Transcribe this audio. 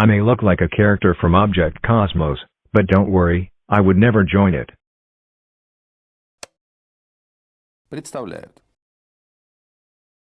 I may look like a character from Object Cosmos, but don't worry, I would never join it. Представляют.